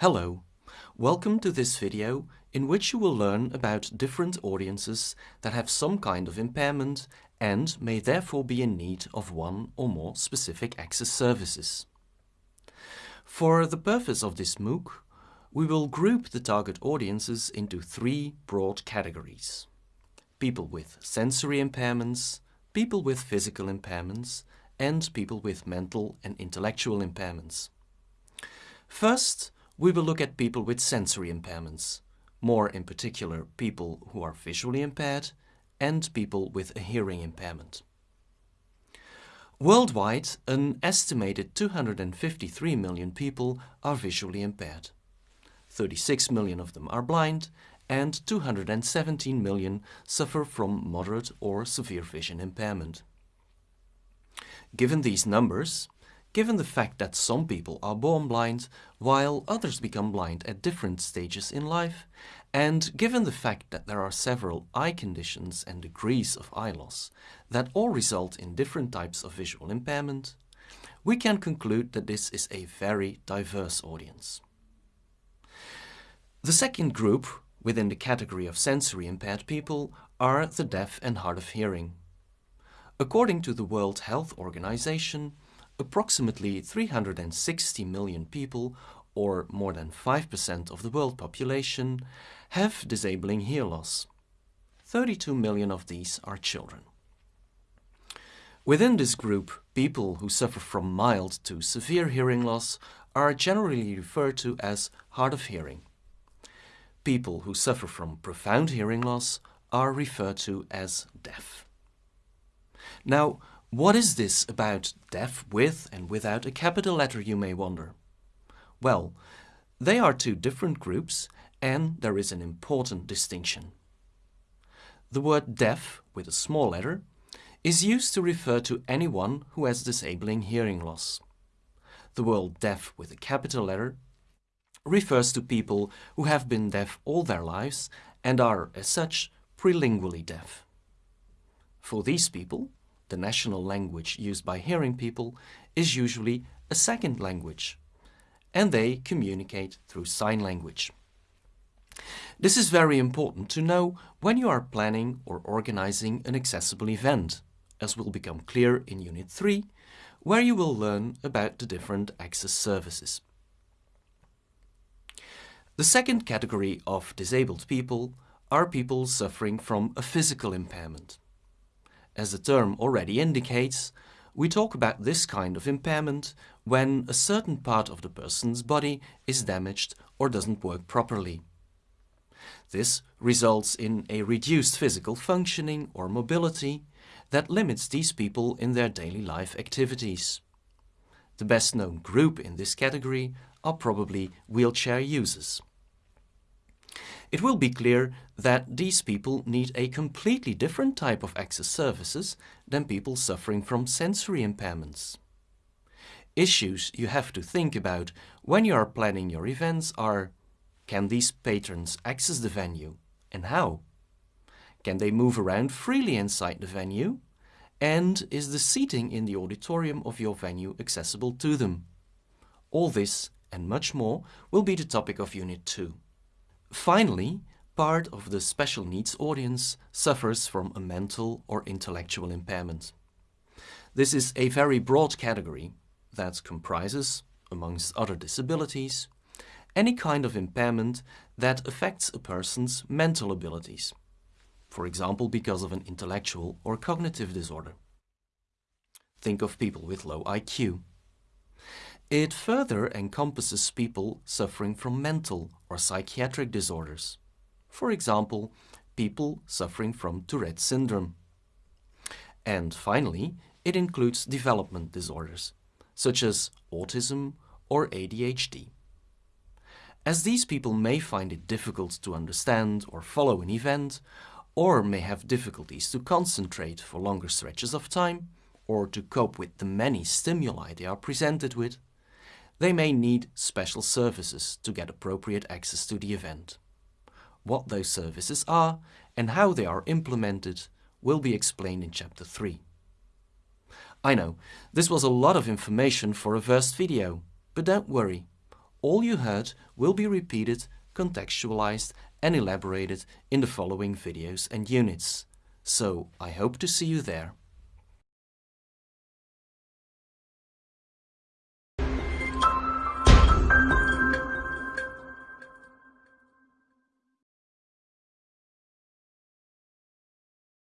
Hello, welcome to this video in which you will learn about different audiences that have some kind of impairment and may therefore be in need of one or more specific access services. For the purpose of this MOOC, we will group the target audiences into three broad categories. People with sensory impairments, people with physical impairments, and people with mental and intellectual impairments. First, we will look at people with sensory impairments, more in particular people who are visually impaired and people with a hearing impairment. Worldwide, an estimated 253 million people are visually impaired. 36 million of them are blind and 217 million suffer from moderate or severe vision impairment. Given these numbers, given the fact that some people are born blind while others become blind at different stages in life, and given the fact that there are several eye conditions and degrees of eye loss that all result in different types of visual impairment, we can conclude that this is a very diverse audience. The second group within the category of sensory impaired people are the deaf and hard of hearing. According to the World Health Organization, approximately 360 million people, or more than 5% of the world population, have disabling hear loss. 32 million of these are children. Within this group, people who suffer from mild to severe hearing loss are generally referred to as hard of hearing. People who suffer from profound hearing loss are referred to as deaf. Now, what is this about deaf with and without a capital letter, you may wonder? Well, they are two different groups and there is an important distinction. The word deaf, with a small letter, is used to refer to anyone who has disabling hearing loss. The word deaf with a capital letter refers to people who have been deaf all their lives and are, as such, prelingually deaf. For these people, the national language used by hearing people, is usually a second language, and they communicate through sign language. This is very important to know when you are planning or organizing an accessible event, as will become clear in Unit 3, where you will learn about the different access services. The second category of disabled people are people suffering from a physical impairment. As the term already indicates, we talk about this kind of impairment when a certain part of the person's body is damaged or doesn't work properly. This results in a reduced physical functioning or mobility that limits these people in their daily life activities. The best known group in this category are probably wheelchair users. It will be clear that these people need a completely different type of access services than people suffering from sensory impairments. Issues you have to think about when you are planning your events are Can these patrons access the venue and how? Can they move around freely inside the venue? And is the seating in the auditorium of your venue accessible to them? All this and much more will be the topic of Unit 2. Finally, part of the special needs audience suffers from a mental or intellectual impairment. This is a very broad category that comprises, amongst other disabilities, any kind of impairment that affects a person's mental abilities, for example because of an intellectual or cognitive disorder. Think of people with low IQ. It further encompasses people suffering from mental or psychiatric disorders. For example, people suffering from Tourette syndrome. And finally, it includes development disorders, such as autism or ADHD. As these people may find it difficult to understand or follow an event, or may have difficulties to concentrate for longer stretches of time, or to cope with the many stimuli they are presented with, they may need special services to get appropriate access to the event. What those services are and how they are implemented will be explained in Chapter 3. I know, this was a lot of information for a first video, but don't worry. all you heard will be repeated, contextualized and elaborated in the following videos and units. So I hope to see you there.